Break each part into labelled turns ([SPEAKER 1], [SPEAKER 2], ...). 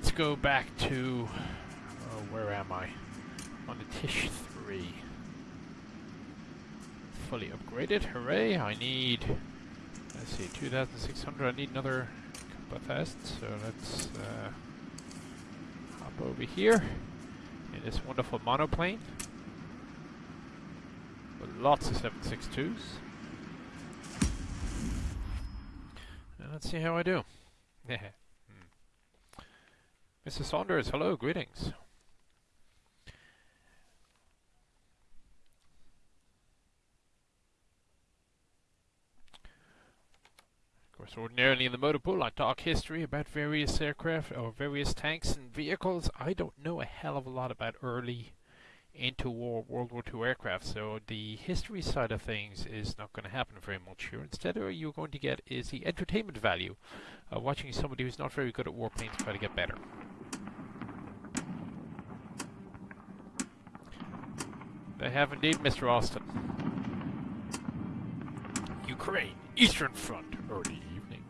[SPEAKER 1] let's go back to... Oh, where am I? On the Tish 3. Fully upgraded, hooray! I need... Let's see, 2,600, I need another couple of tests, so let's uh, hop over here in this wonderful monoplane. With lots of 762s. And let's see how I do. Mrs. Saunders, hello, greetings. Of course, ordinarily in the motor pool, I talk history about various aircraft or various tanks and vehicles. I don't know a hell of a lot about early interwar World War II aircraft, so the history side of things is not going to happen very much here. Instead, what you're going to get is the entertainment value of watching somebody who's not very good at warplanes try to get better. They have indeed, Mr. Austin. Ukraine, Eastern Front, early evening.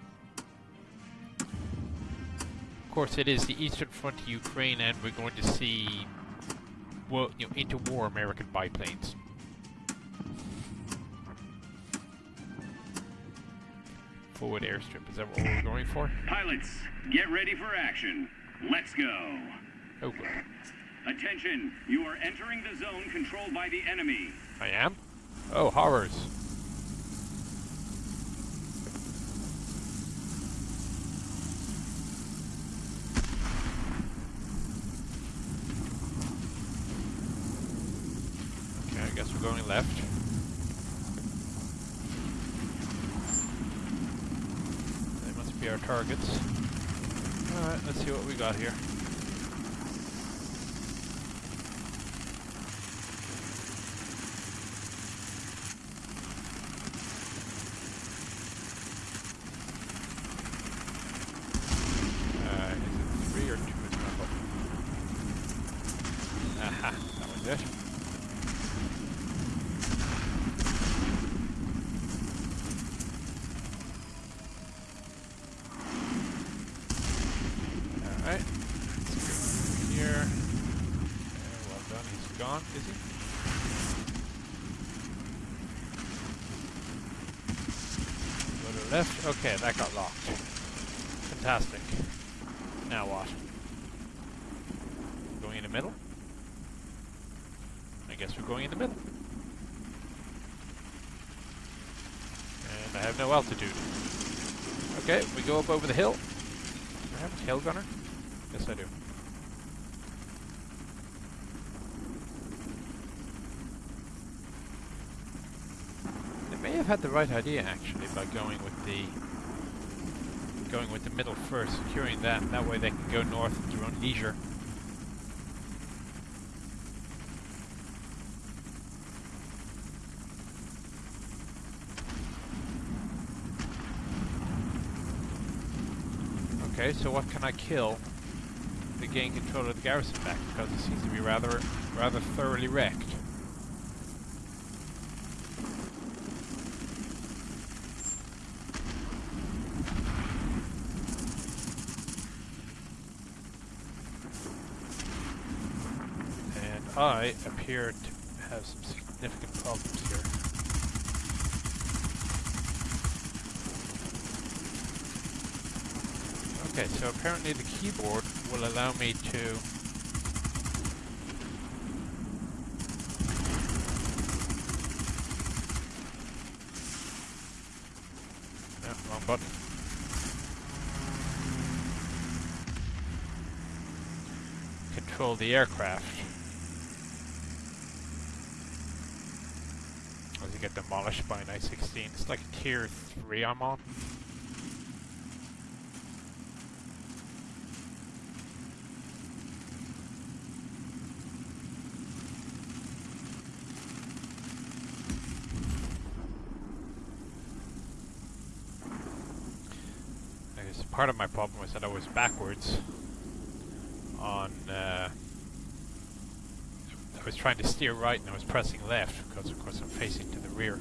[SPEAKER 1] Of course, it is the Eastern Front to Ukraine, and we're going to see, well, you know, interwar American biplanes. Forward airstrip, is that what we're going for?
[SPEAKER 2] Pilots, get ready for action. Let's go.
[SPEAKER 1] Oh, good.
[SPEAKER 2] Attention, you are entering the zone controlled by the enemy.
[SPEAKER 1] I am? Oh, horrors. Okay, I guess we're going left. They must be our targets. Alright, let's see what we got here. Uh, is it three or two is my button? Aha, that was it. Alright. Let's go here. Okay, well done. He's gone, is he? Go to the left. Okay, that got locked. Fantastic. Now what? Going in the middle? I guess we're going in the middle. And I have no altitude. Okay, we go up over the hill. Do I have a tail gunner? Yes, I do. They may have had the right idea actually by going with the going with the middle first, securing that. That way they can go north at their own leisure. Okay, so what can I kill to gain control of the garrison back? Because it seems to be rather, rather thoroughly wrecked. And I appear to have some significant problems here. Okay, so apparently the keyboard will allow me to. Control the aircraft. As you get demolished I-16. It's like tier 3 I'm on. I guess part of my problem was that I was backwards on. Uh, I was trying to steer right and I was pressing left because, of course, I'm facing to the rear.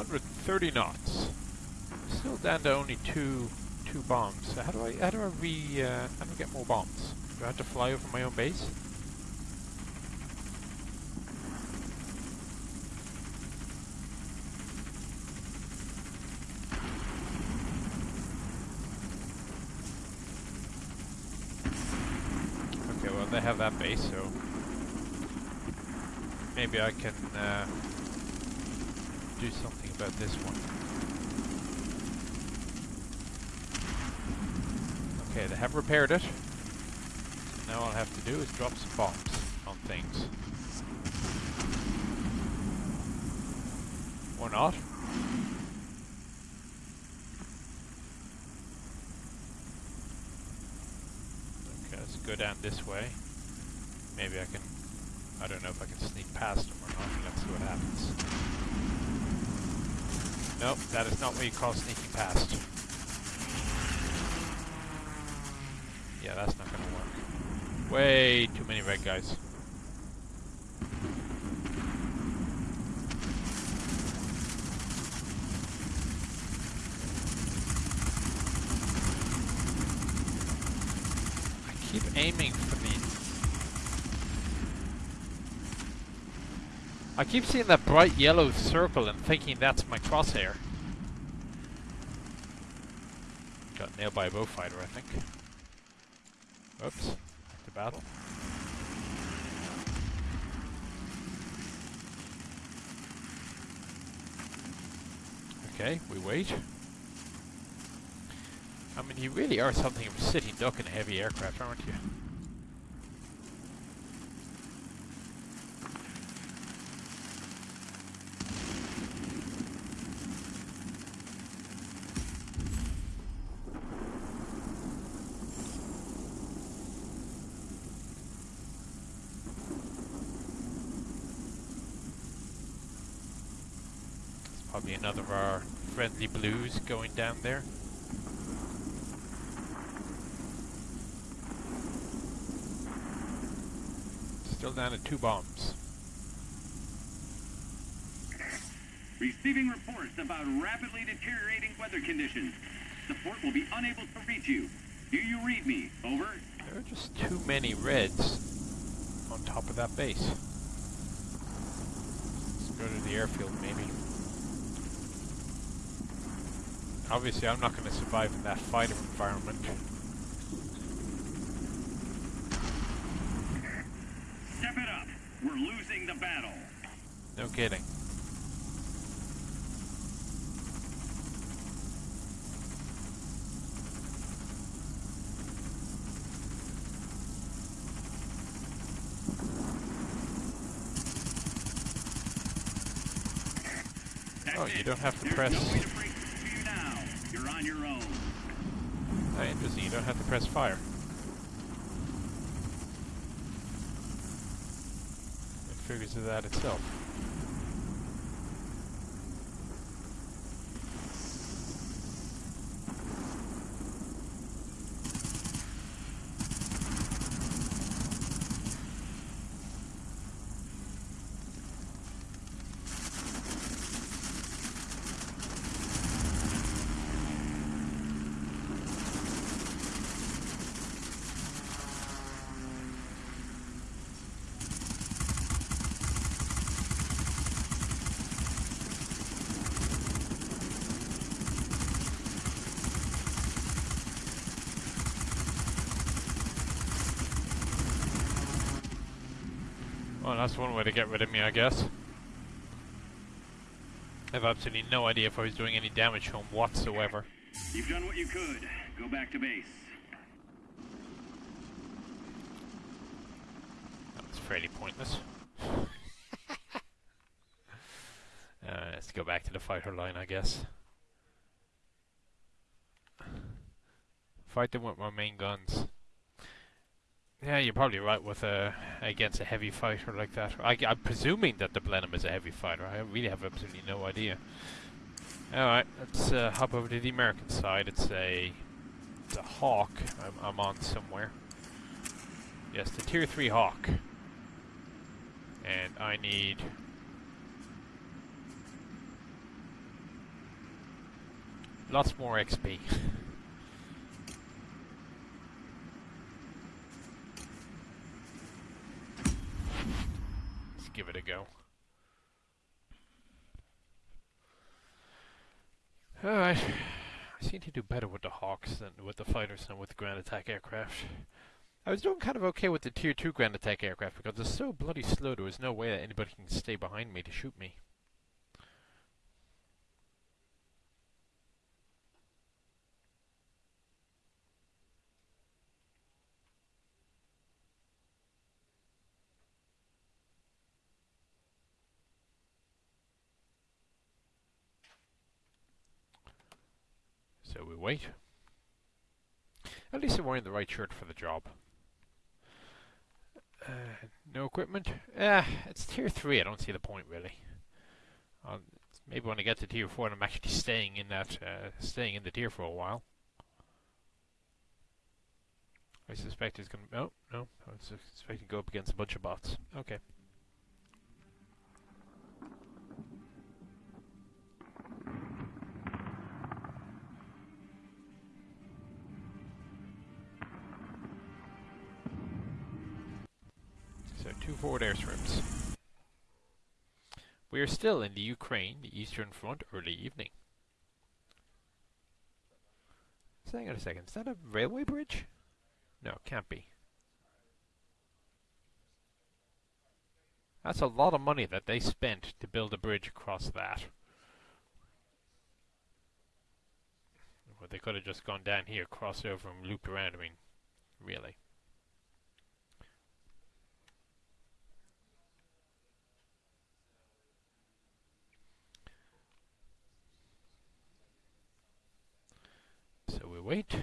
[SPEAKER 1] 130 knots. Still down to only two two bombs. So how do I how do I re uh, how do I get more bombs? Do I have to fly over my own base? Okay, well they have that base, so maybe I can uh, do something about this one. Okay, they have repaired it. So now all I have to do is drop some bombs on things. Or not. Okay, let's go down this way. Maybe I can... I don't know if I can sneak past them or not. Let's see what happens. Nope, that is not what you call sneaking past. Yeah, that's not gonna work. Way too many red guys. I keep aiming for the... I keep seeing that bright yellow circle and thinking that's my crosshair. Got nailed by a Beaufighter, I think. Oops. Battle. Okay, we wait. I mean, you really are something of a sitting duck in a heavy aircraft, aren't you? Probably another of our friendly blues going down there. Still down to two bombs.
[SPEAKER 2] Receiving reports about rapidly deteriorating weather conditions. Support will be unable to reach you. Do you read me? Over.
[SPEAKER 1] There are just too many reds on top of that base. Let's go to the airfield, maybe. Obviously, I'm not going to survive in that fighter environment.
[SPEAKER 2] Step it up. We're losing the battle.
[SPEAKER 1] No kidding.
[SPEAKER 2] That's
[SPEAKER 1] Oh, you don't have to
[SPEAKER 2] There's
[SPEAKER 1] press-
[SPEAKER 2] no way to break through you now. You're on your own.
[SPEAKER 1] Interesting. You don't have to press fire. It figures it out itself. Well, that's one way to get rid of me, I guess. I have absolutely no idea if I was doing any damage to him whatsoever.
[SPEAKER 2] You've done what you could. Go back to base.
[SPEAKER 1] That was fairly pointless. uh, let's go back to the fighter line, I guess. Fight them with my main guns. Yeah, you're probably right with a against a heavy fighter like that. I, am presuming that the Blenheim is a heavy fighter. I really have absolutely no idea. All right, let's uh, hop over to the American side. It's a it's a Hawk. I'm, I'm on somewhere. Yes, the Tier Three Hawk. And I need lots more XP. Give it a go. Alright. I seem to do better with the Hawks than with the fighters than with the ground attack aircraft. I was doing kind of okay with the tier 2 ground attack aircraft because it's so bloody slow there was no way that anybody can stay behind me to shoot me. So we wait. At least I'm wearing the right shirt for the job. Uh, no equipment? Yeah, it's tier 3, I don't see the point really. I'll, maybe when I get to tier 4 I'm actually staying in that, uh, staying in the tier for a while. I suspect it's going to, oh, no, I expecting to go up against a bunch of bots. Okay. Forward airstrips. We are still in the Ukraine, the Eastern Front, early evening. Hang on a second, is that a railway bridge? No, can't be. That's a lot of money that they spent to build a bridge across that. Well, they could have just gone down here, crossed over and looped around. I mean, really. So we wait.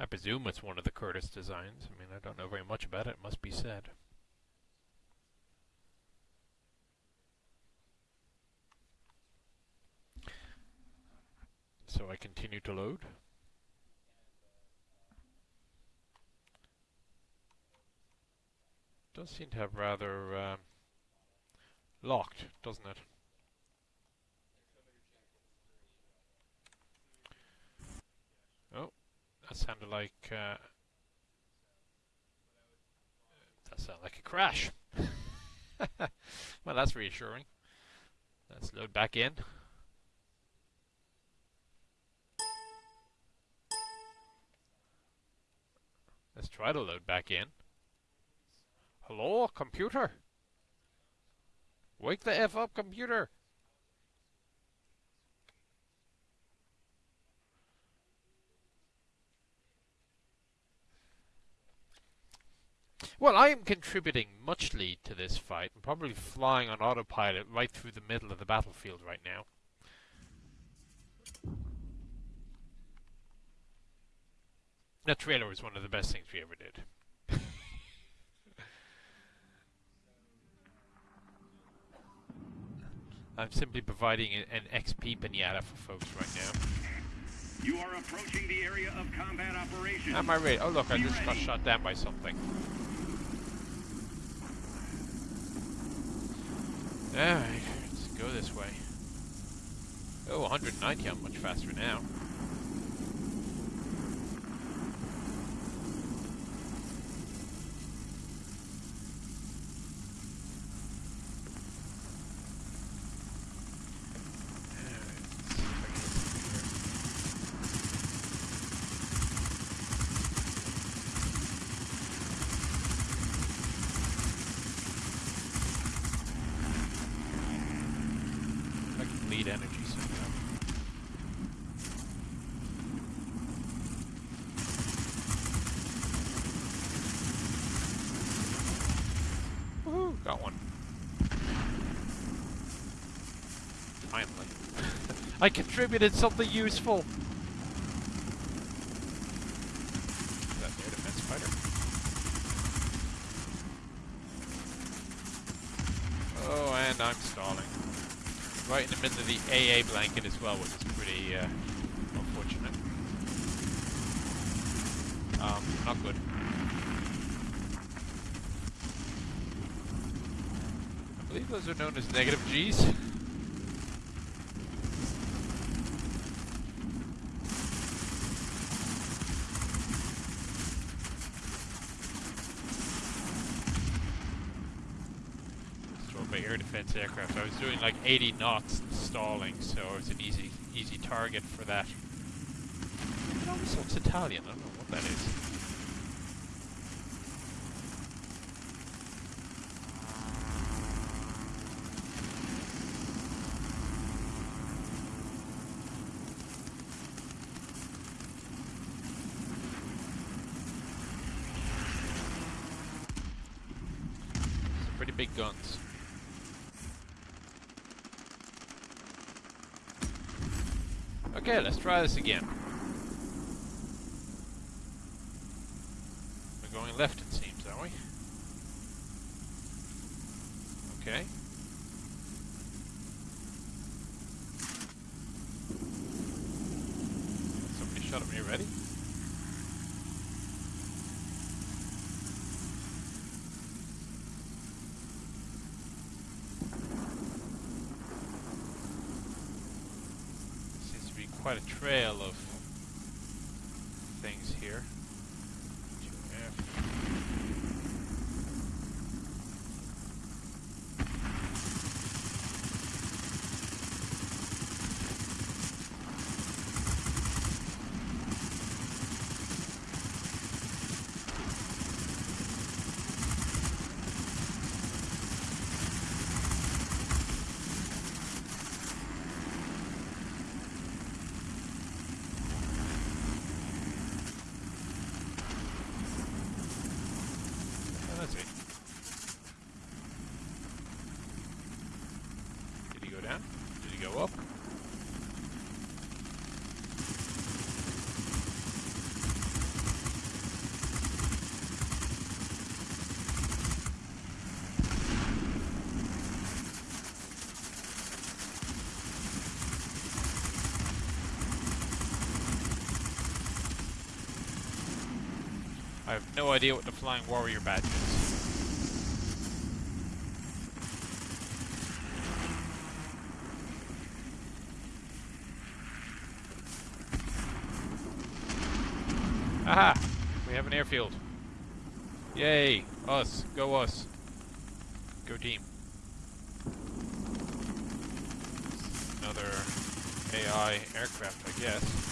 [SPEAKER 1] I presume it's one of the Curtiss designs. I mean, I don't know very much about it, it must be said. So I continue to load. Does seem to have rather um, locked, doesn't it? Oh, that sounded like uh, that sounded like a crash. well, that's reassuring. Let's load back in. Let's try to load back in. Hello, computer? Wake the F up, computer! Well, I am contributing muchly to this fight. I'm probably flying on autopilot right through the middle of the battlefield right now. That trailer was one of the best things we ever did. I'm simply providing an XP pinata for folks right now.
[SPEAKER 2] You are approaching the area of combat operations.
[SPEAKER 1] Am I ready? Oh look, I just got shot down by something. Alright, let's go this way. Oh, 190, I'm much faster now. I can bleed energy somehow. Woohoo! Got one. Finally. I contributed something useful! Is that air defense fighter? Oh, and I'm stalling right in the middle of the AA blanket as well, which is pretty uh, unfortunate. Um, not good. I believe those are known as negative G's. Destroyed by air defense aircraft. I was doing like 80 knots stalling, so I was an easy, easy target for that. It almost looks Italian. I don't know what that is. Some pretty big guns. Okay, let's try this again. We're going left, it seems, are we? Okay. Somebody shot at me already? Seems to be quite a trail of things here. 2F. Oh, let's see. Did he go down? Did he go up? I have no idea what the Flying Warrior badge is. Aha! We have an airfield. Yay! Us. Go us. Go team. Another AI aircraft, I guess.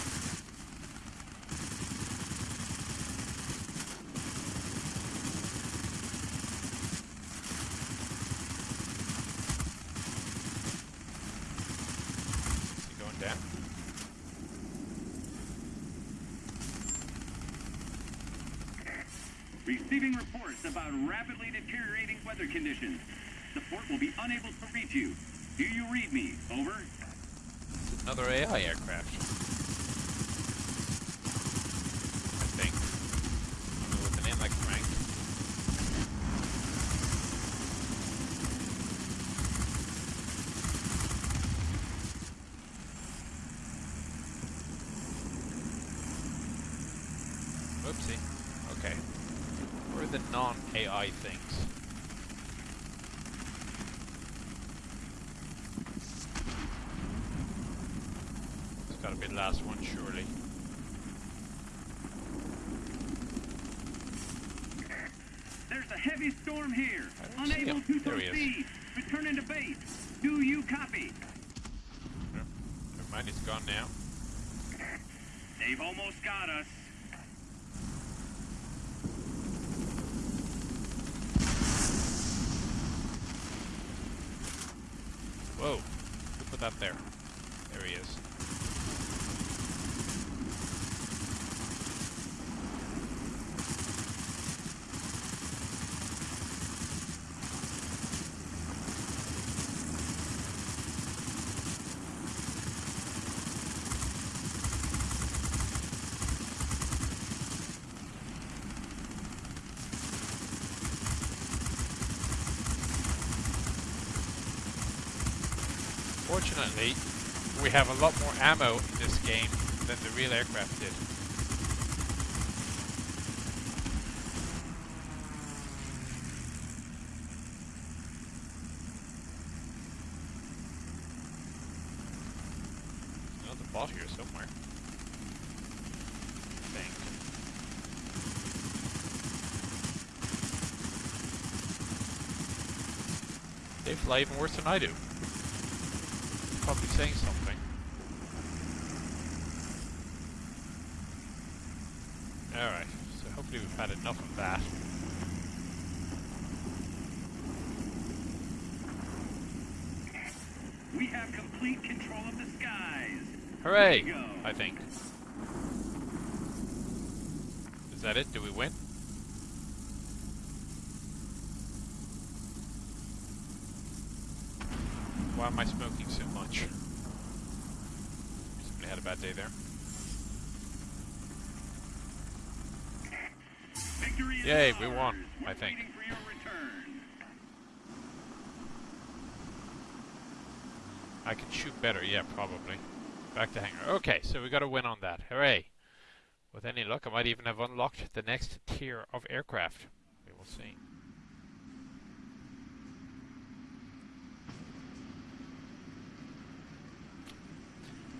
[SPEAKER 1] Is he going down?
[SPEAKER 2] Receiving reports about rapidly deteriorating weather conditions. The fort unable to reach you. Do you read me? Over.
[SPEAKER 1] Another AI aircraft. Fortunately, we have a lot more ammo in this game than the real aircraft did. Oh, here somewhere. They fly even worse than I do. Better, yeah, probably. Back to hangar. Okay, so we got a win on that. Hooray! With any luck, I might even have unlocked the next tier of aircraft. We will see.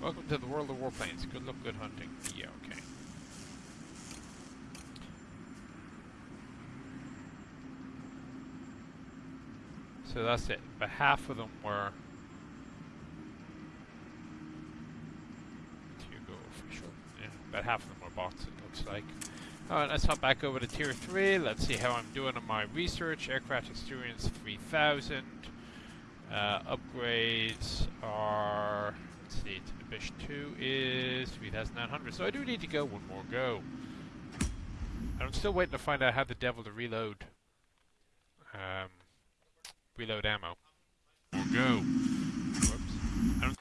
[SPEAKER 1] Welcome to the world of warplanes. Good luck, good hunting. Yeah, okay. So that's it. But half of them were Hugo official. Yeah, about bots, it looks like. Alright, let's hop back over to tier 3. Let's see how I'm doing on my research. Aircraft experience 3000. Uh, upgrades are. Let's see, Bish 2 is 3900. So I do need to go one more go. I'm still waiting to find out how the devil to reload. Um, reload ammo. Or go. Whoops. I don't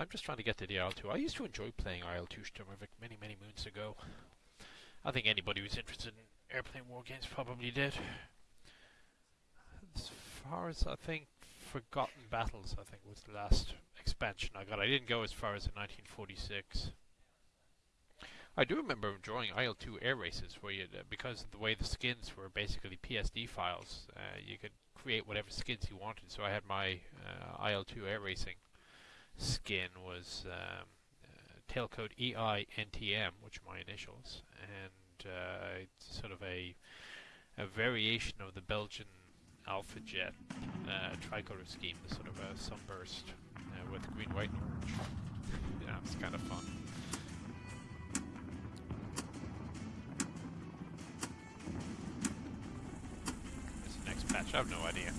[SPEAKER 1] I'm just trying to get to the IL-2. I used to enjoy playing IL-2 Sturmovik many, many moons ago. I think anybody who's interested in airplane war games probably did. As far as I think Forgotten Battles, I think was the last expansion I got. I didn't go as far as in 1946. I do remember enjoying IL-2 air races, where you, uh, because of the way the skins were basically PSD files, uh, you could create whatever skins you wanted. So I had my uh, IL-2 air racing skin was um, uh, tailcode EINTM, which are my initials, and uh, it's sort of a a variation of the Belgian Alpha Jet uh, tricolor scheme, the sort of a sunburst uh, with green, white, and orange. yeah, it's kind of fun. What's the next patch? I have no idea.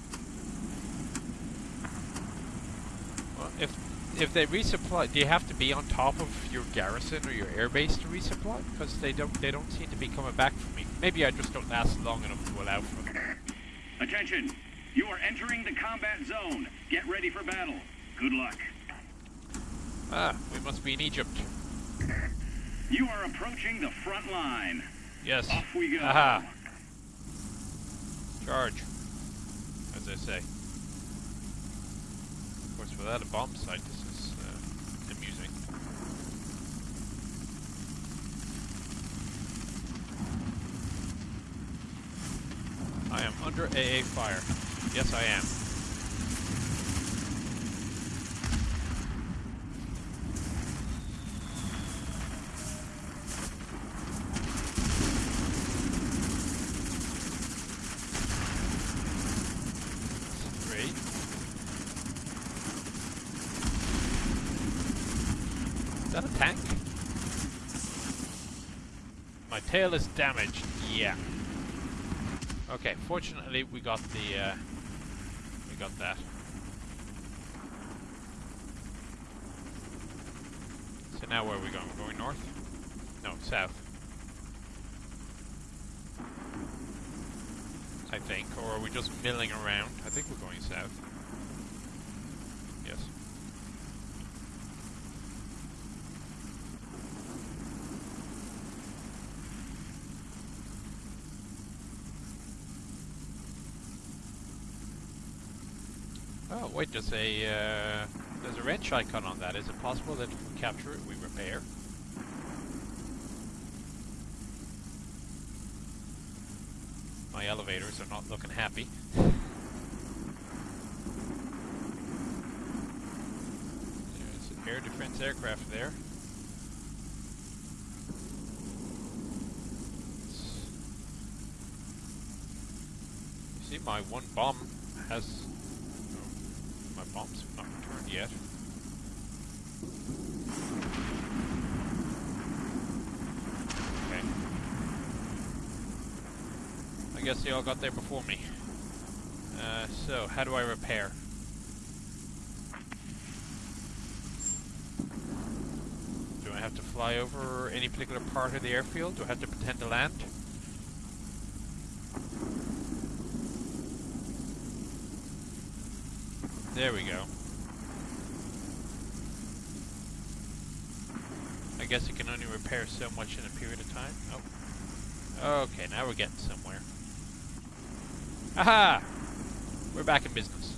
[SPEAKER 1] Well, if if they resupply, do you have to be on top of your garrison or your airbase to resupply? Because they don't they don't seem to be coming back for me. Maybe I just don't last long enough to allow for them.
[SPEAKER 2] Attention! You are entering the combat zone. Get ready for battle. Good luck.
[SPEAKER 1] Ah, we must be in Egypt.
[SPEAKER 2] You are approaching the front line.
[SPEAKER 1] Yes.
[SPEAKER 2] Off we go.
[SPEAKER 1] Aha. Charge. As I say. Of course, without a bomb sight, this is uh, amusing. I am under AA fire. Yes, I am. Is that a tank? My tail is damaged. Yeah. Okay, fortunately we got the uh, we got that. So now where are we going? We're going north? No, south. I think, or are we just milling around? wait, there's a uh, there's a wrench icon on that. Is it possible that we can capture it? We repair. My elevators are not looking happy. There's an air defense aircraft there. I guess they all got there before me. Uh, so, how do I repair? Do I have to fly over any particular part of the airfield? Do I have to pretend to land? There we go. I guess it can only repair so much in a period of time. Oh. Okay, now we're getting somewhere. Aha! We're back in business.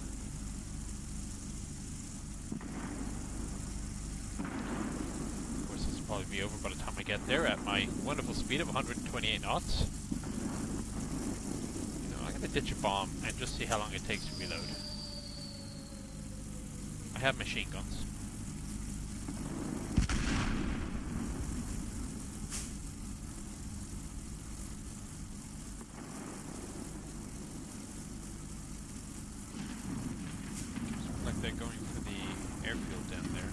[SPEAKER 1] Of course, this will probably be over by the time I get there at my wonderful speed of 128 knots. You know, I'm gonna ditch a bomb and just see how long it takes to reload. I have machine guns. Looks like they're going for the airfield down there.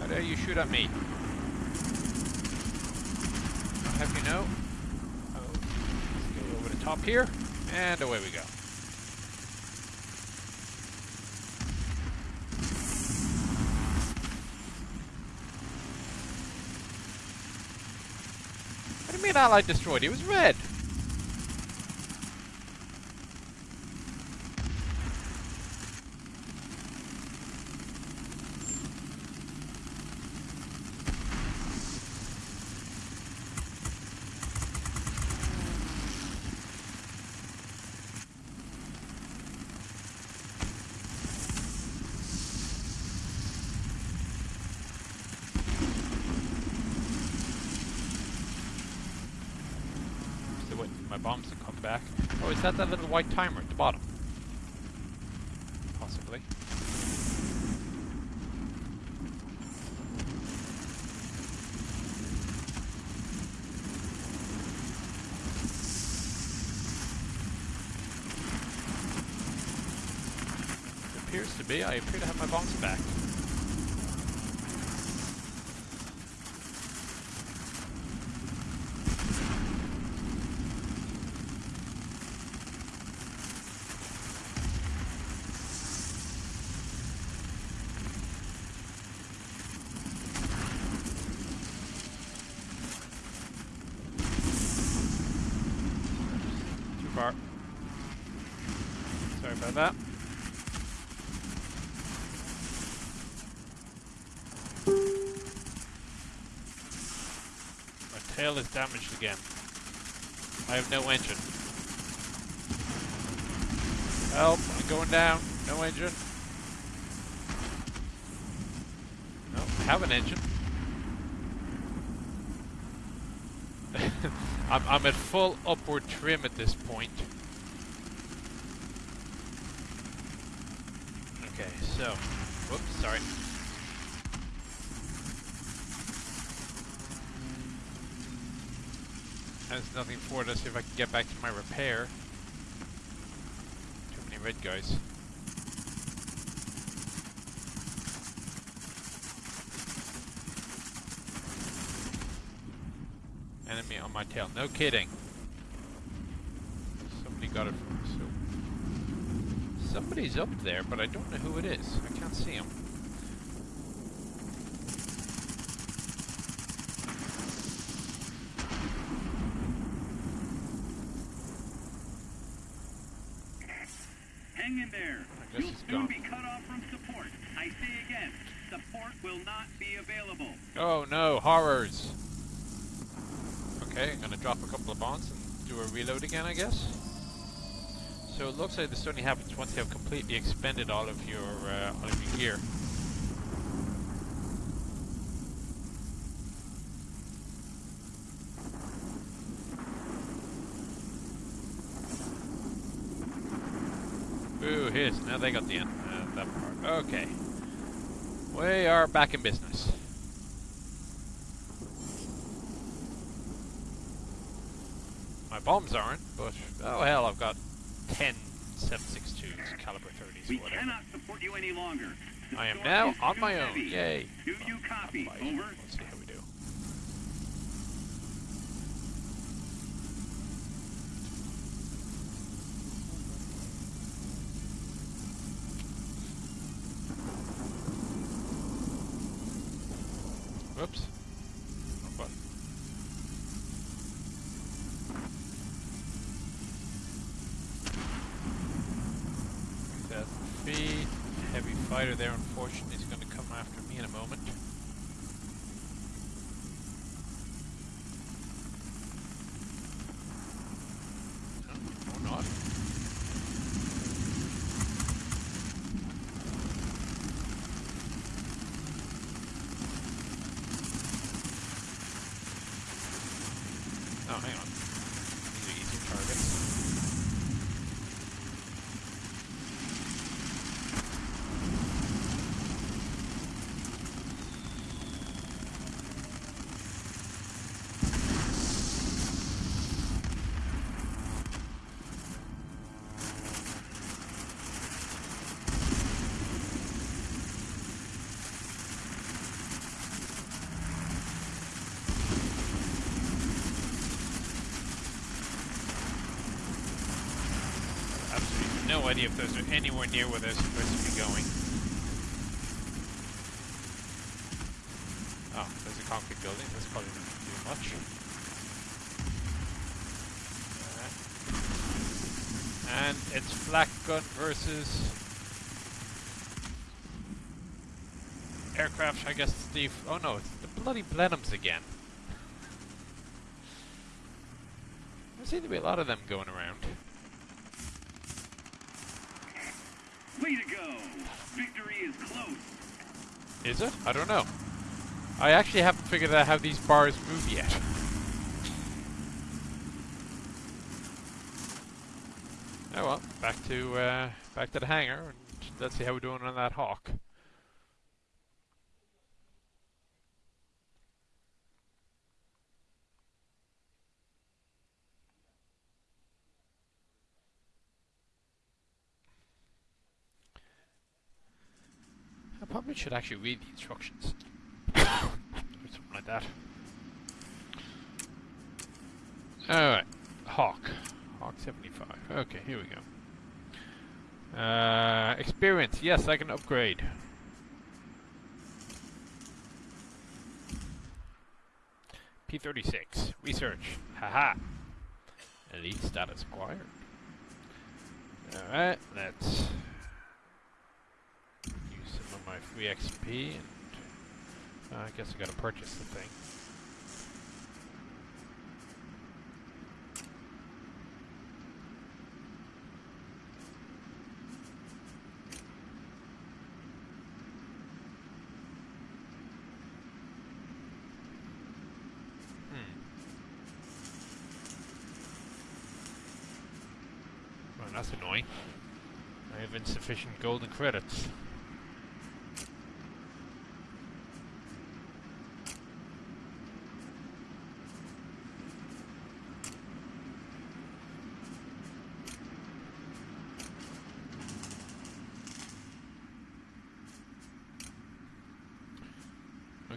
[SPEAKER 1] How dare you shoot at me? I'll have you know. Oh, let's go over the top here, and away we go. Allied destroyed? It was red. Still waiting for my bombs to come back. Oh, is that that little white timer at the bottom? Possibly. It appears to be. I appear to have my bombs back. Too far. Sorry about that. My tail is damaged again. I have no engine. Help, I'm going down. No engine. No, I have an engine. I'm, I'm at full upward trim at this point. Okay, so, whoops, sorry. Has nothing for it. Let's see if I can get back to my repair. Too many red guys. Enemy on my tail. No kidding. Somebody got it from so Somebody's up there, but I don't know who it is. I can't see him.
[SPEAKER 2] Hang in there. You'll soon
[SPEAKER 1] gone.
[SPEAKER 2] be cut off from support. I say again, support will not be available.
[SPEAKER 1] Oh no, horrors! Okay, I'm gonna drop a couple of bombs and do a reload again, I guess. So it looks like this only once you have completely expended all of your uh, all of your gear. Ooh, here's now they got the end. Uh, that part. Okay. We are back in business. My bombs aren't, but oh hell, I've got 10 762s, caliber 30s,
[SPEAKER 2] We
[SPEAKER 1] whatever.
[SPEAKER 2] cannot support you any longer. The
[SPEAKER 1] I am now on my own.
[SPEAKER 2] heavy.
[SPEAKER 1] Yay.
[SPEAKER 2] Do you copy?
[SPEAKER 1] Fight.
[SPEAKER 2] Over.
[SPEAKER 1] Let's see how we do. Whoops. Wrong button. Thousand feet. Heavy fighter there, unfortunately, is going to come after me in a moment. No, or not. Oh, hang on. These are easy targets. Absolutely idea if those are anywhere near where they're supposed to be going. Oh, there's a concrete building. That's probably not do much. And it's flak gun versus aircraft. I guess the oh no, it's the bloody Blenheims again. There seem to be a lot of them going around.
[SPEAKER 2] Way to go. Victory is close.
[SPEAKER 1] Is it? I don't know. I actually haven't figured out how these bars move yet. Oh well, back to uh, back to the hangar, and let's see how we're doing on that hawk. I probably should actually read the instructions. or something like that. Alright. Hawk. Hawk 75. Okay, here we go. Uh, experience. Yes, I can upgrade. P36. Research. Haha. Elite status acquired. Alright, let's XP and uh, I guess I gotta purchase the thing. Hmm. Well, that's annoying. I have insufficient golden credits.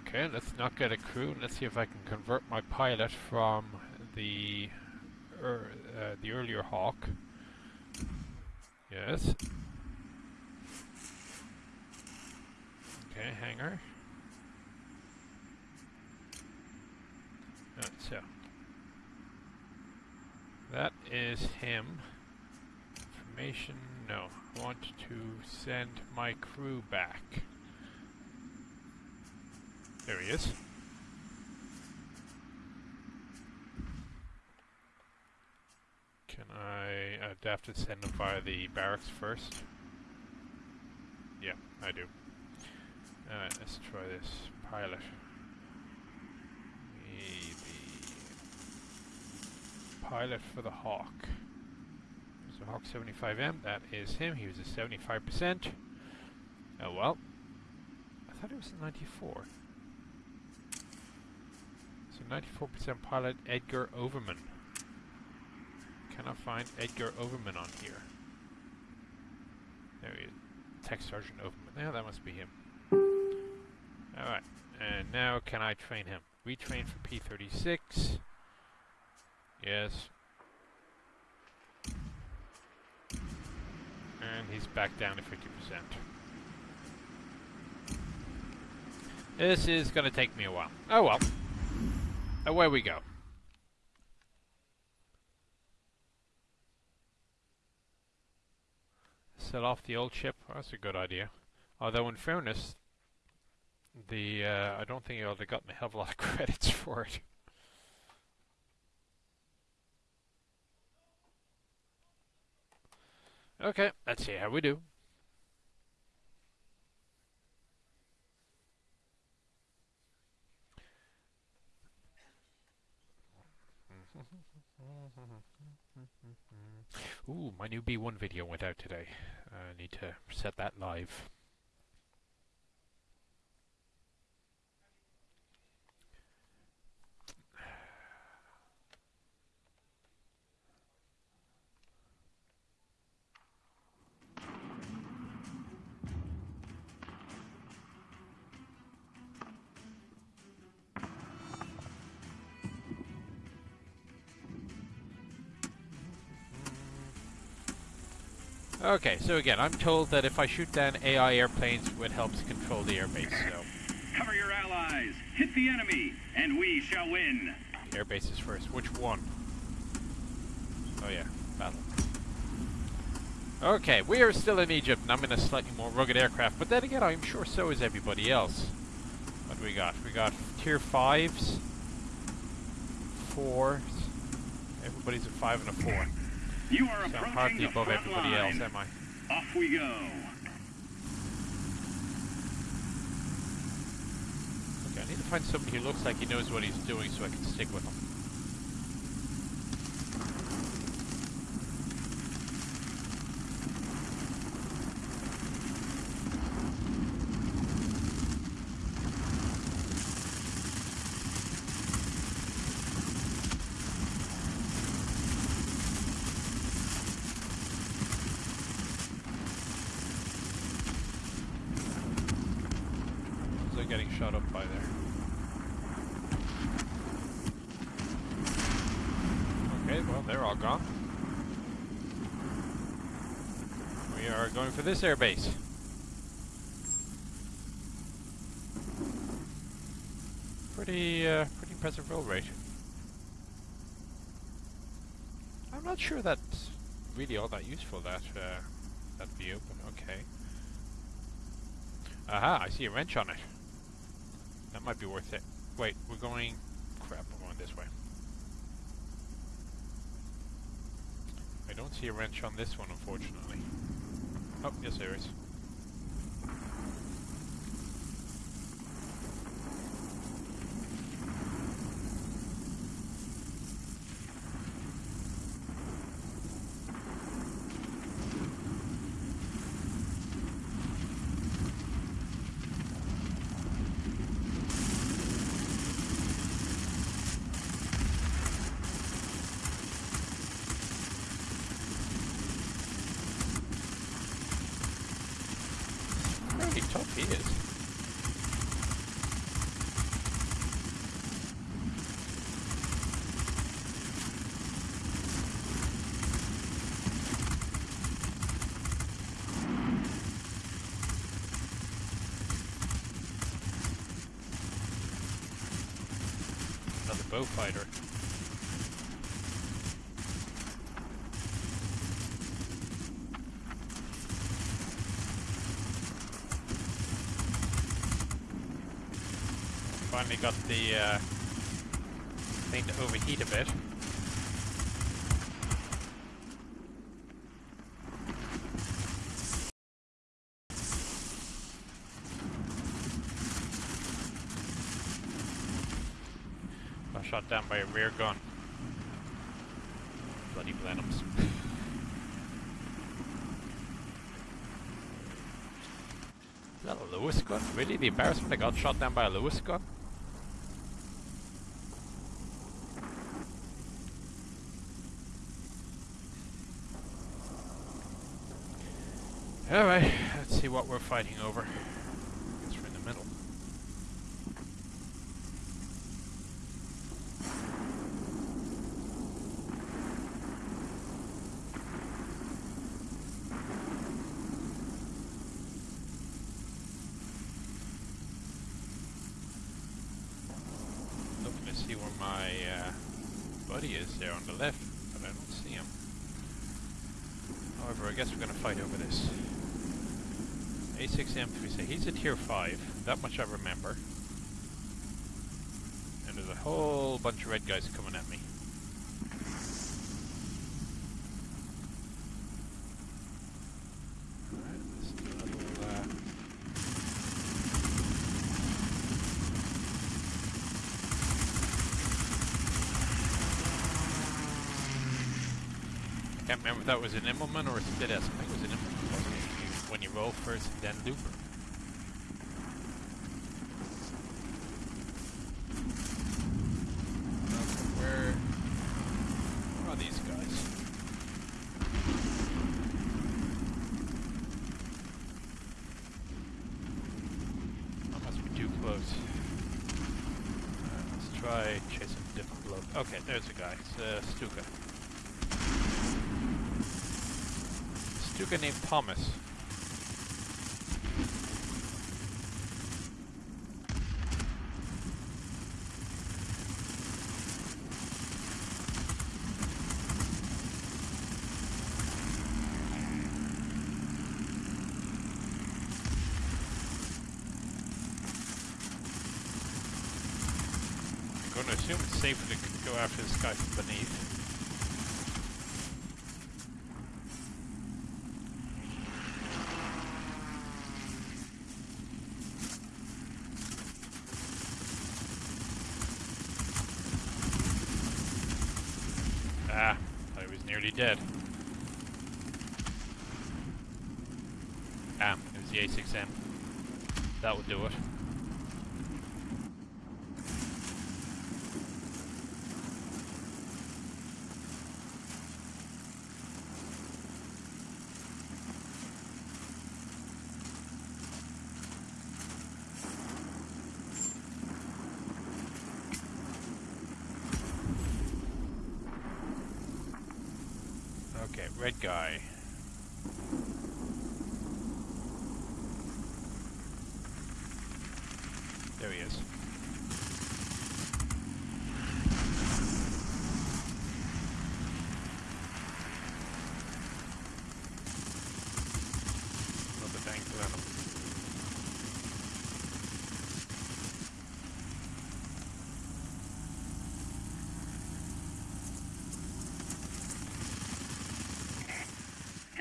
[SPEAKER 1] Okay, let's not get a crew. Let's see if I can convert my pilot from the er, uh, the earlier Hawk. Yes. Okay, hangar. Uh, so that is him. Information. No, I want to send my crew back. There he is. Can I I'd have to send him via the barracks first? Yeah, I do. Alright, let's try this. Pilot. Maybe. Pilot for the Hawk. So Hawk 75M, that is him. He was a 75%. Oh well. I thought it was a 94. So 94% pilot Edgar Overman. Cannot find Edgar Overman on here. There he is. Tech Sergeant Overman. Yeah, that must be him. Alright. And now can I train him? Retrain for P36. Yes. And he's back down to 50%. This is going to take me a while. Oh well. Away we go. Set off the old ship. that's a good idea. Although, in fairness, the uh, I don't think I would have gotten a hell of a lot of credits for it. Okay, let's see how we do. Ooh, my new B1 video went out today. I need to set that live. Okay, so again, I'm told that if I shoot down AI airplanes, it helps control the airbase, so...
[SPEAKER 2] Cover your allies, hit the enemy, and we shall win!
[SPEAKER 1] Airbase is first. Which one? Oh yeah, battle. Okay, we are still in Egypt, and I'm in a slightly more rugged aircraft, but then again, I'm sure so is everybody else. What do we got? We got tier 5s, 4s, everybody's a 5 and a 4.
[SPEAKER 2] You are
[SPEAKER 1] So
[SPEAKER 2] approaching the
[SPEAKER 1] above
[SPEAKER 2] front
[SPEAKER 1] everybody
[SPEAKER 2] line.
[SPEAKER 1] else, am I?
[SPEAKER 2] Off we go.
[SPEAKER 1] Okay, I need to find somebody who looks like he knows what he's doing so I can stick with him. They're getting shot up by there. Okay, well, they're all gone. We for this airbase. Pretty, uh, pretty impressive roll rate. I'm not sure that's really all that useful, that, uh, that view, but okay. Aha, I see a wrench on it. That might be worth it. Wait, we're going... Crap, we're going this way. I don't see a wrench on this one, unfortunately. Oh, yes there is. Pretty tough he is. Another Beaufighter. Finally got the uh, thing to overheat a bit. down by a rear gun. Bloody Blenheims. Is that a Lewis gun? Really? The embarrassment I got shot down by a Lewis gun? Alright, let's see what we're fighting over. Whole bunch of red guys coming at me. Uh, Can't remember if that was an Immelman or a Split S. I think it was an Immelman, When you roll first and then looper. Okay, where, where are these guys? That must be too close. Alright, let's try chasing a different bloke. Okay, there's a guy. It's uh, Stuka. Stuka named Thomas. I'm going to assume it's safer to go after this guy from beneath. Ah, I was nearly dead. Ah, it was the A6M. That would do it. Okay, red guy. There he is. Another tank venom.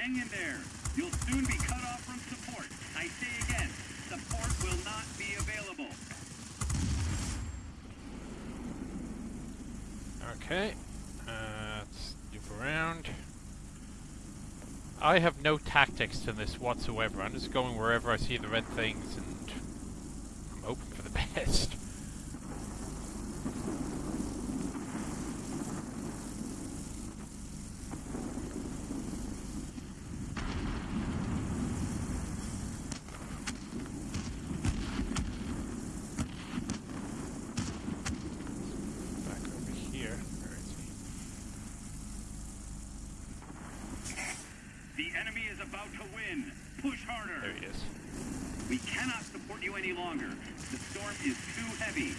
[SPEAKER 2] Hang in there. You'll soon be cut off from support. I say again, support will not be available.
[SPEAKER 1] Okay. Uh, let's loop around. I have no tactics to this whatsoever. I'm just going wherever I see the red things and I'm hoping for the best. Back over here. Where is he?
[SPEAKER 2] The enemy is about to win. Push harder.
[SPEAKER 1] There he is.
[SPEAKER 2] We cannot support you any longer. The storm is too heavy.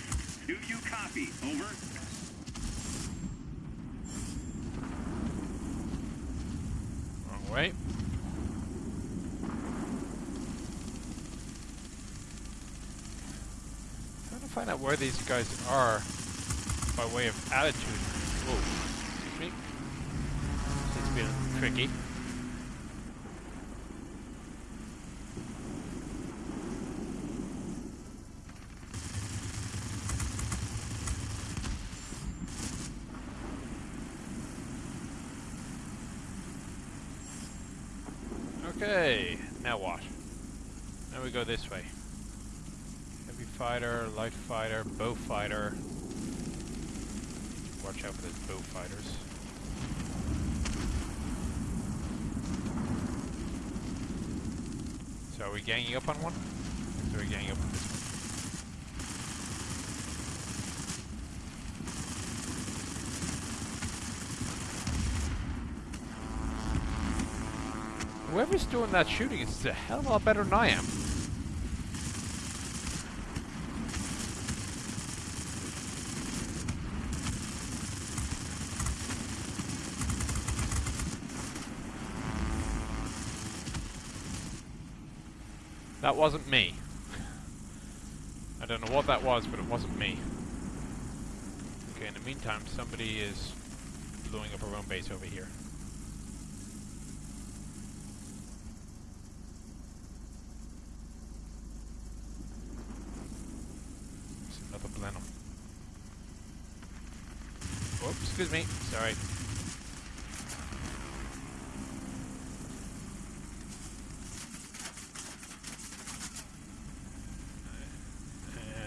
[SPEAKER 2] Do you copy? Over.
[SPEAKER 1] Wrong way. Trying to find out where these guys are by way of attitude. Whoa. Excuse me. It's been tricky. Okay, now what? Now we go this way. Heavy fighter, light fighter. Watch out for those bow fighters. So are we ganging up on one? Are we ganging up on this one? Whoever's doing that shooting is a hell of a lot better than I am. That wasn't me. I don't know what that was, but it wasn't me. Okay, in the meantime, somebody is blowing up our own base over here. There's another Blenheim. Oops, excuse me. Sorry.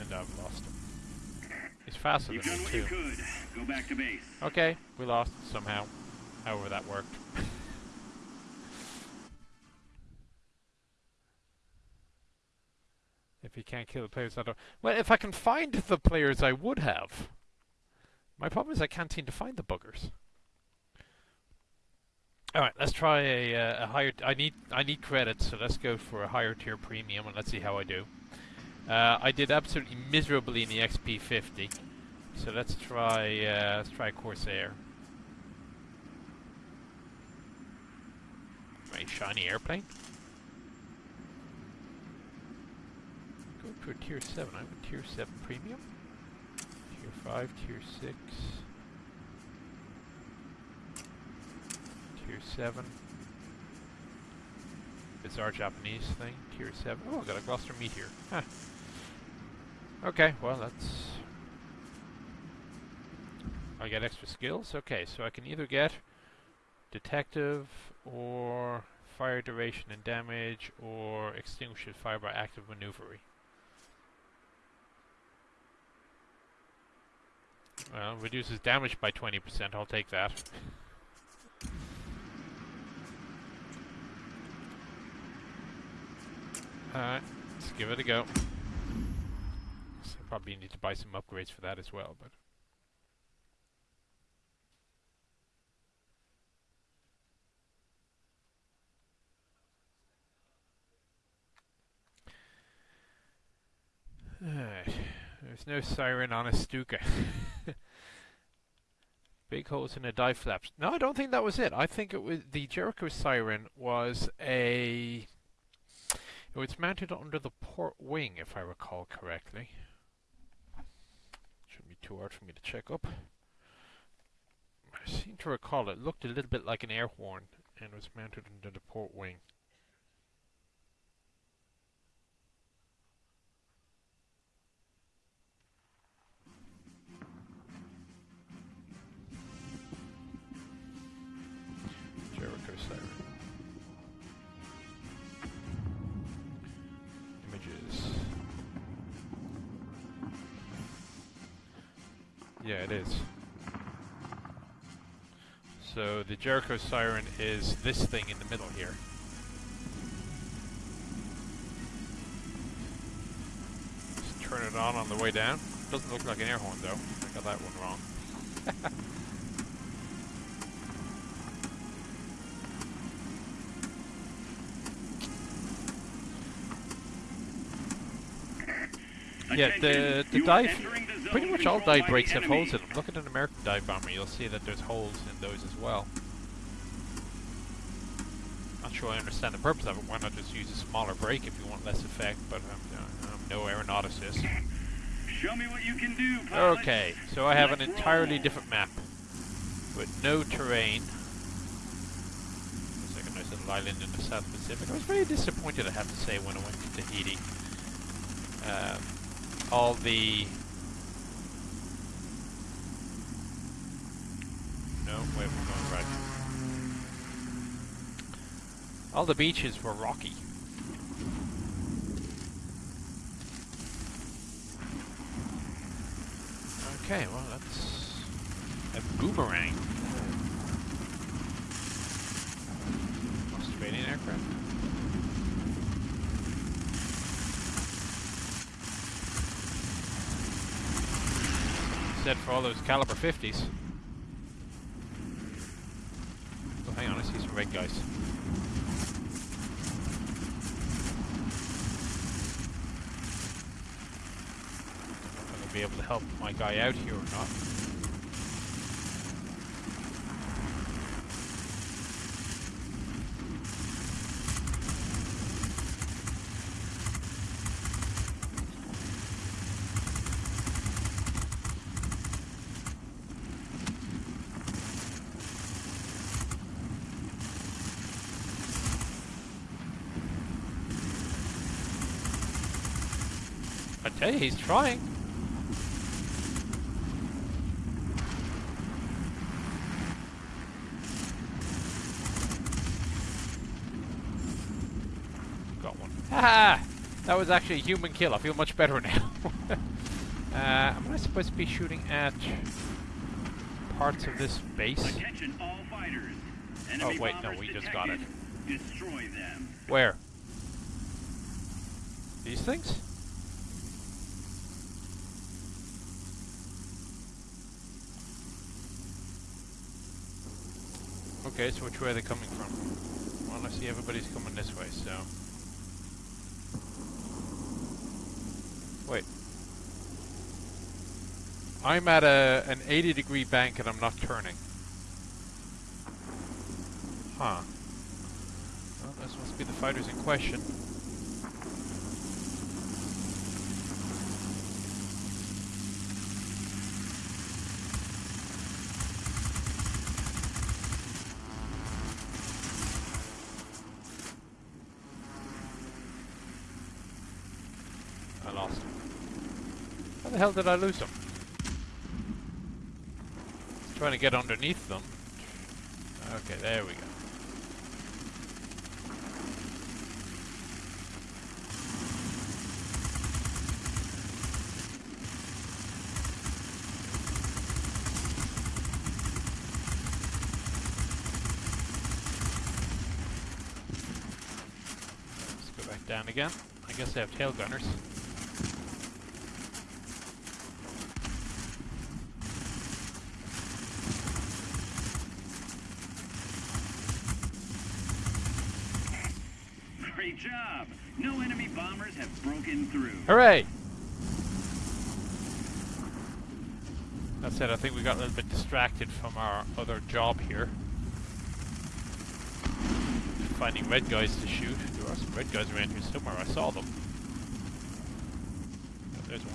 [SPEAKER 1] And I've lost him. He's faster
[SPEAKER 2] You've
[SPEAKER 1] than
[SPEAKER 2] done
[SPEAKER 1] me
[SPEAKER 2] what
[SPEAKER 1] too.
[SPEAKER 2] Go back to base.
[SPEAKER 1] Okay, we lost somehow. However that worked. if you can't kill the players, I don't. Well, if I can find the players, I would have. My problem is I can't seem to find the buggers. All right, let's try a, uh, a higher. I need I need credits, so let's go for a higher tier premium and let's see how I do. Uh, I did absolutely miserably in the XP50, so let's try uh, let's try Corsair. Right, shiny airplane. Go for tier seven. I'm a tier seven premium. Tier five, tier six. Tier 7. Bizarre Japanese thing. Tier 7. Oh, I got a Gloster Meteor. Huh. Okay, well, that's... I get extra skills? Okay, so I can either get Detective, or Fire Duration and Damage, or Extinguishes Fire by Active Maneuvery. Well, reduces damage by 20%, I'll take that. Alright, let's give it a go. So probably need to buy some upgrades for that as well, but... there's no siren on a Stuka. Big holes in the dive flaps. No, I don't think that was it. I think it was the Jericho siren was a it was mounted under the port wing, if I recall correctly. Shouldn't be too hard for me to check up. I seem to recall it looked a little bit like an air horn and was mounted under the port wing. Yeah, it is. So the Jericho siren is this thing in the middle here. Just turn it on on the way down. Doesn't look like an air horn though. I got that one wrong. Yeah, the the dive,
[SPEAKER 2] entering the zone
[SPEAKER 1] pretty much all dive brakes have holes in them. Look at an American dive bomber, you'll see that there's holes in those as well. Not sure I understand the purpose of it. Why not just use a smaller brake if you want less effect? But I'm, I'm no aeronauticist.
[SPEAKER 2] Show me what you can do, pilot.
[SPEAKER 1] Okay, so I have an entirely
[SPEAKER 2] roll.
[SPEAKER 1] different map with no terrain. Looks like a nice little island in the South Pacific. I was very disappointed, I have to say, when I went to Tahiti. Um, all the... No, wait, we're going right. All the beaches were rocky. Okay, well that's a boomerang. Australian aircraft. Said for all those caliber 50s. Oh, hang on, I see some red guys. I'm gonna be able to help my guy out here or not. You, he's trying. Got one. Ha! That was actually a human kill. I feel much better now. uh, am I supposed to be shooting at parts of this base?
[SPEAKER 2] Attention all fighters. Enemy
[SPEAKER 1] Oh, wait, no, we just got it.
[SPEAKER 2] Destroy them.
[SPEAKER 1] Where? These things? Okay, so which way are they coming from? Well, I see everybody's coming this way, so... Wait. I'm at a an 80 degree bank and I'm not turning. Huh. Well, this must be the fighters in question. I lost him. How the hell did I lose him? Trying to get underneath them. Okay, there we go. Let's go back down again. I guess they have tail gunners.
[SPEAKER 2] Great job. No enemy bombers have broken through.
[SPEAKER 1] Hooray! That said, I think we got a little bit distracted from our other job here. Finding red guys to shoot. There are some red guys around here somewhere. I saw them. Oh, there's one.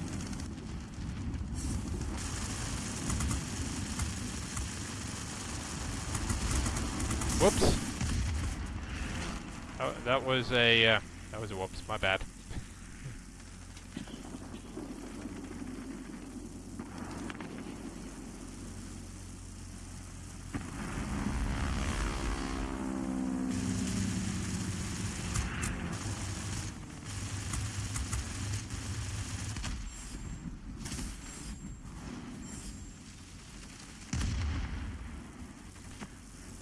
[SPEAKER 1] Whoops. Oh, that was a uh, that was a whoops. My bad.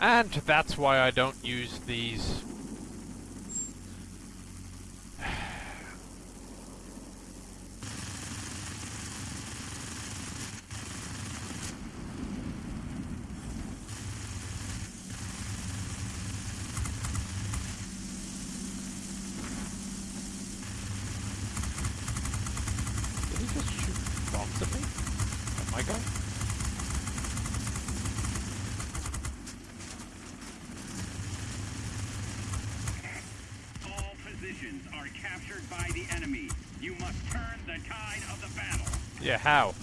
[SPEAKER 1] And that's why I don't use these Did he just shoot bombs at me? At my guy?
[SPEAKER 2] All positions are captured by the enemy. You must turn the tide of the battle.
[SPEAKER 1] Yeah, how?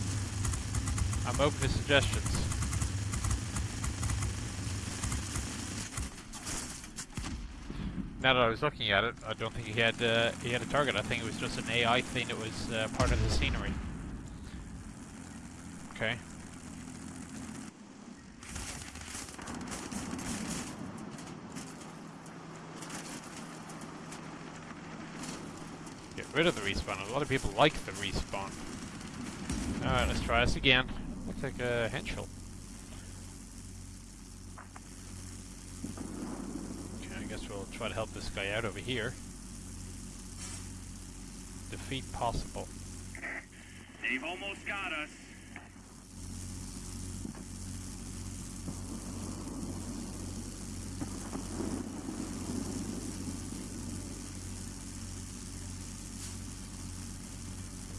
[SPEAKER 1] I'm open to suggestions. Now that I looking at it, I don't think he had uh, he had a target. I think it was just an AI thing that was uh, part of the scenery. Okay. Get rid of the respawn. A lot of people like the respawn. Alright, let's try this again. looks like a Henschel. Okay, I guess we'll try to help this guy out over here. Defeat possible.
[SPEAKER 2] They've almost got us.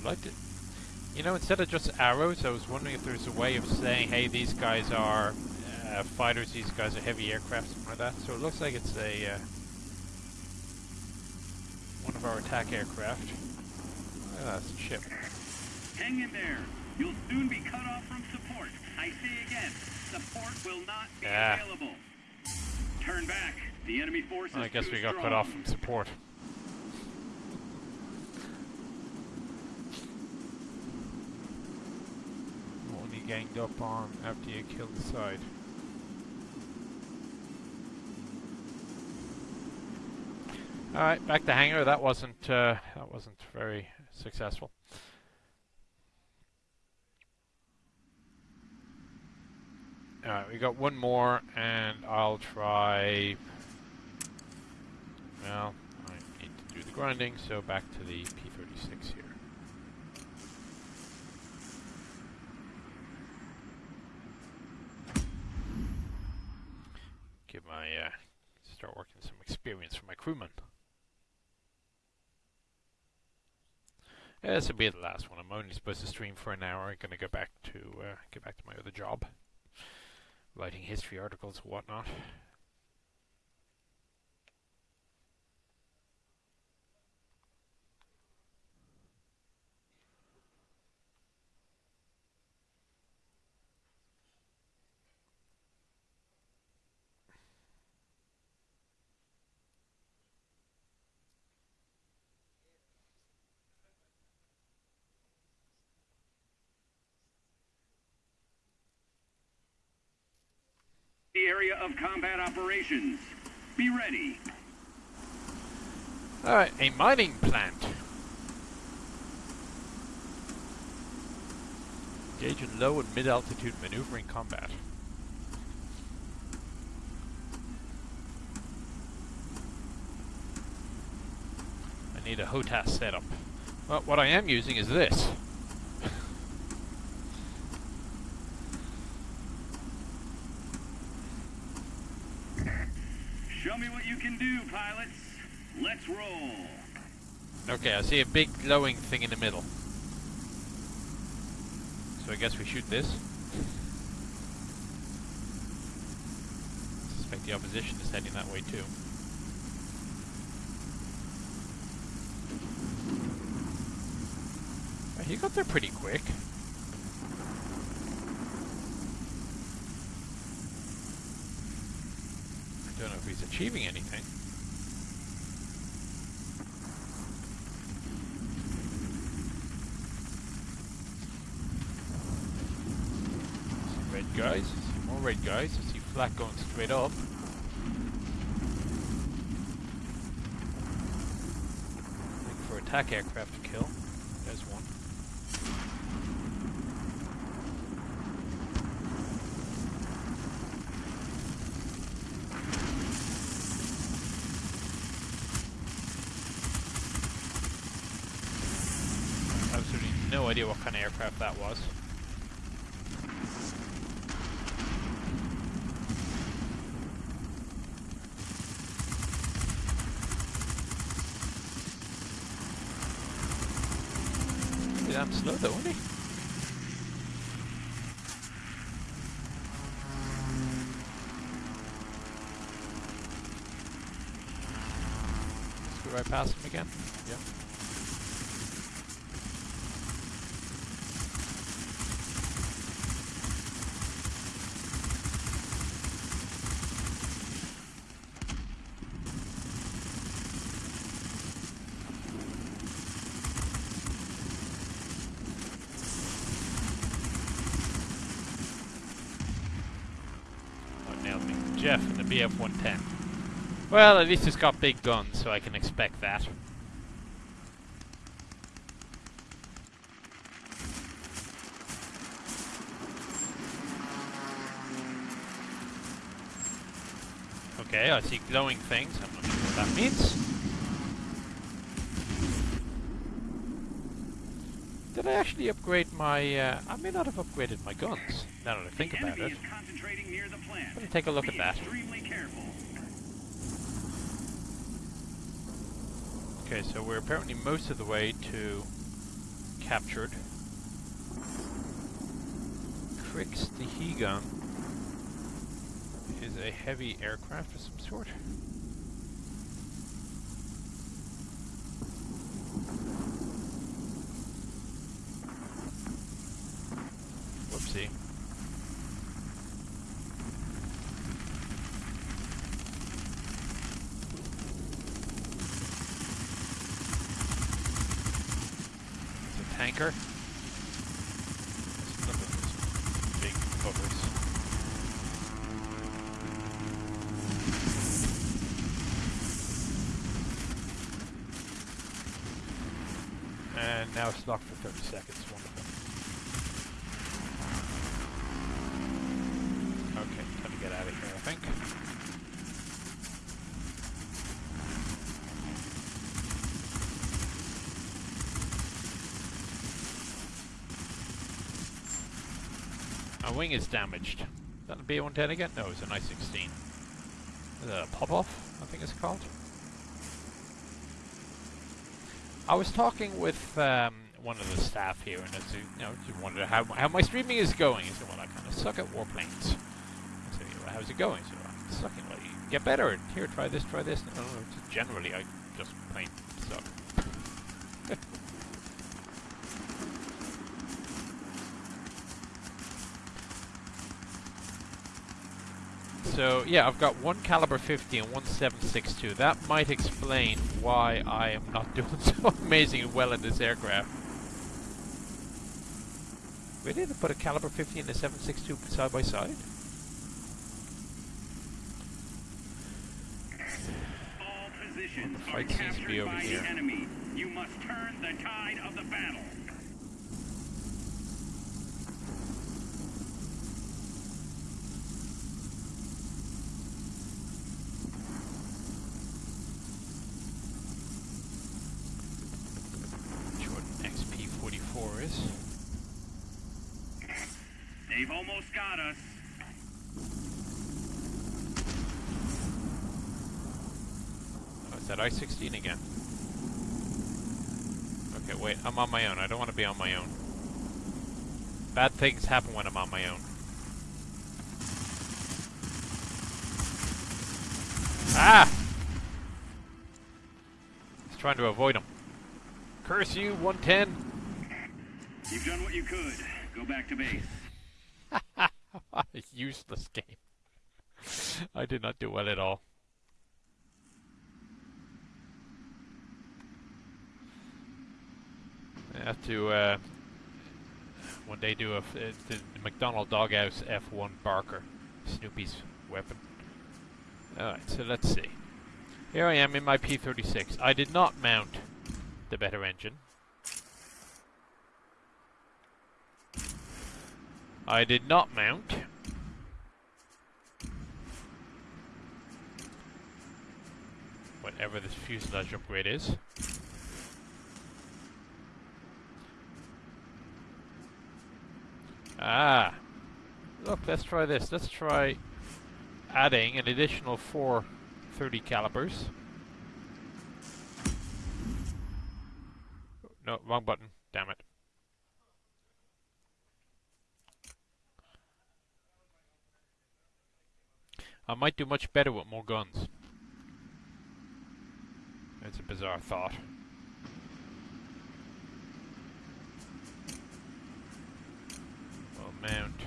[SPEAKER 1] liked it. You know, instead of just arrows, I was wondering if there's a way of saying, hey, these guys are uh, fighters, these guys are heavy aircraft, something like that. So it looks like it's a uh, of our attack aircraft. Oh, that's a ship.
[SPEAKER 2] Hang in there. You'll soon be cut off from support. I say again, support will not be
[SPEAKER 1] Ah.
[SPEAKER 2] available. Turn back. The enemy force is
[SPEAKER 1] I guess we got
[SPEAKER 2] strong.
[SPEAKER 1] cut off from support. Only ganged up on after you killed the side. Alright, back to hangar. That wasn't uh, that wasn't very successful. Alright, we got one more and I'll try well, I need to do the grinding, so back to the P36 here. Give my, uh, start working some experience for my crewman. Yeah, this will be the last one. I'm only supposed to stream for an hour. I'm gonna go back to, uh, get back to my other job. Writing history articles and whatnot.
[SPEAKER 2] Area of combat operations. Be ready.
[SPEAKER 1] Alright, a mining plant. Engage in low and mid altitude maneuvering combat. I need a HOTAS setup. Well, what I am using is this.
[SPEAKER 2] Show me what you can do, pilots. Let's roll.
[SPEAKER 1] Okay, I see a big glowing thing in the middle. So I guess we shoot this. suspect the opposition is heading that way too. He got there pretty quick. I don't know if he's achieving anything. Red guys. More red guys. I see flak going straight up. Looking for attack aircraft to kill. There's one. Absolutely no idea what kind of aircraft that was. Bf-110. Well, at least it's got big guns, so I can expect that. Okay, I see glowing things. I'm not sure what that means. Did I actually upgrade my... Uh, I may not have upgraded my guns now that I think about it.
[SPEAKER 2] is concentrating near the plant.
[SPEAKER 1] Let me take a look
[SPEAKER 2] Be
[SPEAKER 1] at that. Okay, so we're apparently most of the way to captured. Crix the He-Gun is a heavy aircraft of some sort. Whoopsie. It's a tanker. Let's look at those big covers. And now it's locked for 30 seconds. Wonderful. Okay, time to get out of here, I think. My wing is damaged. Is that a B-110 again? No, it's an I-16. Is that a pop-off, I think it's called? I was talking with um, one of the staff here, and uh, you know, just wondered how, how my streaming is going. He said, well, I kind of suck at warplanes. I said, well, how's it going? So I'm sucking. Well, you get better. Here, try this, try this. No, no, generally, I just plain suck. So yeah, I've got one caliber 50 and one 762. That might explain why I am not doing so amazingly well in this aircraft. Really? To put a caliber 50 and a 762 side by side?
[SPEAKER 2] All positions
[SPEAKER 1] The
[SPEAKER 2] are
[SPEAKER 1] fight seems to
[SPEAKER 2] captured
[SPEAKER 1] be over
[SPEAKER 2] by
[SPEAKER 1] here.
[SPEAKER 2] the enemy. You must turn the tide of the battle.
[SPEAKER 1] Jordan XP44 is.
[SPEAKER 2] They've almost got us.
[SPEAKER 1] Oh, is that I-16 again? Okay, wait, I'm on my own. I don't want to be on my own. Bad things happen when I'm on my own. Ah! He's trying to avoid him. Curse you, 110!
[SPEAKER 2] You've done what you could. Go back to base.
[SPEAKER 1] What a useless game. I did not do well at all. I have to uh, one day do a the McDonald Doghouse F1 Barker, Snoopy's weapon. Alright, so let's see. Here I am in my P36. I did not mount the better engine. I did not mount. Whatever this fuselage upgrade is. Ah. Look, let's try this. Let's try adding an additional four 30 calibers. No, wrong button. Damn it. I might do much better with more guns. It's a bizarre thought. Well, mount.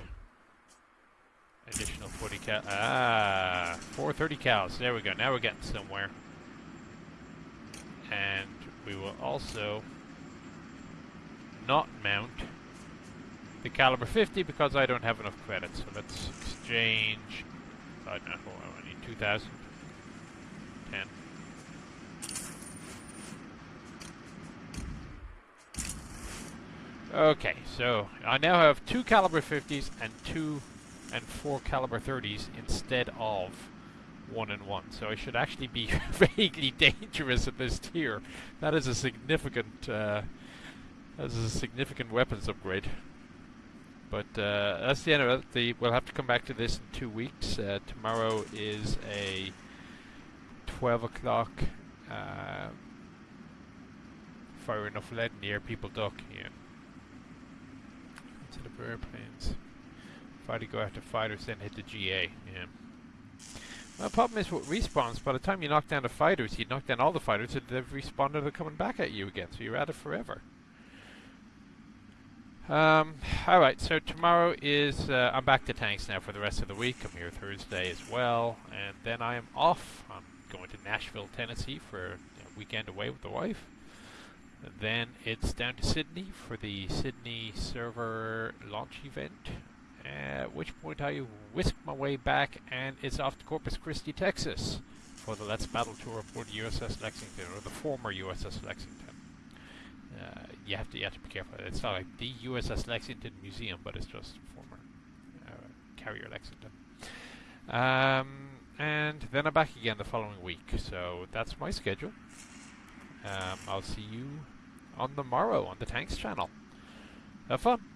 [SPEAKER 1] Additional 40 cal. Ah, 430 cals. There we go. Now we're getting somewhere. And we will also not mount the caliber 50 because I don't have enough credits. So let's exchange. I don't know. I need 2,000. 10. Okay, so I now have two caliber 50s and two and four caliber 30s instead of one and one. So I should actually be vaguely dangerous at this tier. That is a significant. Uh, that is a significant weapons upgrade. But uh, that's the end of it. The, we'll have to come back to this in two weeks. Uh, tomorrow is a 12 o'clock. Uh, fire enough lead air, people duck. Yeah. Instead of airplanes. Fighter go after fighters, then hit the GA. Yeah. Well, the problem is with respawns, by the time you knock down the fighters, you knock down all the fighters, and they've respawned and they're coming back at you again, so you're at it forever. Um, alright, so tomorrow is, uh, I'm back to tanks now for the rest of the week. I'm here Thursday as well, and then I am off. I'm going to Nashville, Tennessee for a weekend away with the wife. Then it's down to Sydney for the Sydney server launch event. At which point I whisk my way back and it's off to Corpus Christi, Texas for the Let's Battle tour the USS Lexington, or the former USS Lexington. Uh, you have to you have to be careful. It's not like the USS Lexington Museum, but it's just former uh, carrier Lexington. Um, and then I'm back again the following week. So that's my schedule. Um, I'll see you on the morrow on the Tanks channel. Have fun.